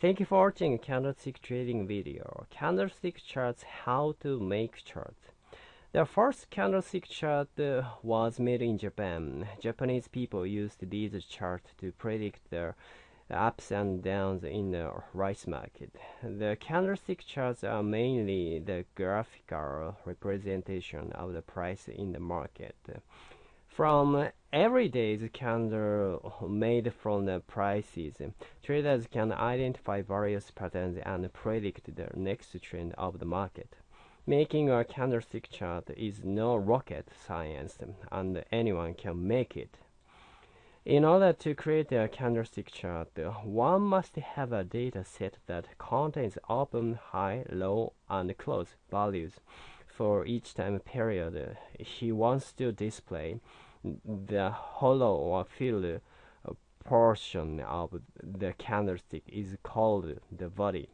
Thank you for watching candlestick trading video. Candlestick charts how to make chart. The first candlestick chart was made in Japan. Japanese people used these charts to predict the ups and downs in the rice market. The candlestick charts are mainly the graphical representation of the price in the market. From every day's candle made from the prices, traders can identify various patterns and predict the next trend of the market. Making a candlestick chart is no rocket science, and anyone can make it. In order to create a candlestick chart, one must have a data set that contains open, high, low, and close values for each time period he wants to display the hollow or filled uh, portion of the candlestick is called the body.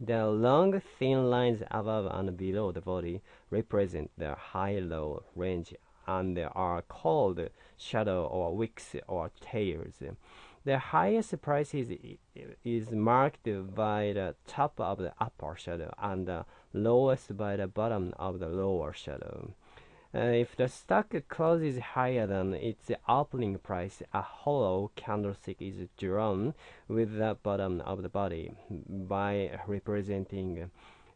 The long thin lines above and below the body represent the high-low range and are called shadow or wicks or tails. The highest price is, is marked by the top of the upper shadow and the lowest by the bottom of the lower shadow. Uh, if the stock closes higher than its opening price, a hollow candlestick is drawn with the bottom of the body by representing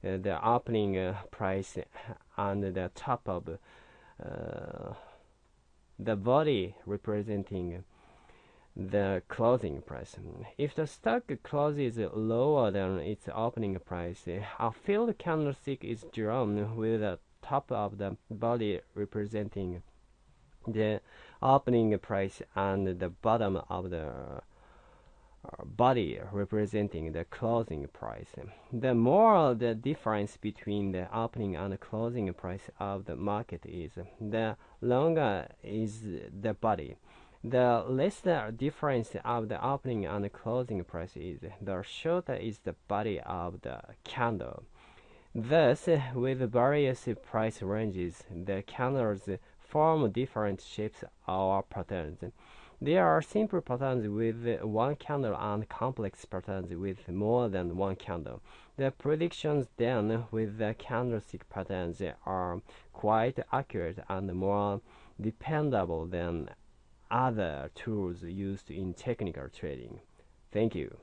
uh, the opening uh, price and the top of uh, the body representing the closing price. If the stock closes lower than its opening price, a filled candlestick is drawn with the top of the body representing the opening price and the bottom of the uh, body representing the closing price. The more the difference between the opening and the closing price of the market is, the longer is the body. The less the difference of the opening and the closing price is, the shorter is the body of the candle. Thus, with various price ranges, the candles form different shapes or patterns. There are simple patterns with one candle and complex patterns with more than one candle. The predictions done with the candlestick patterns are quite accurate and more dependable than other tools used in technical trading. Thank you.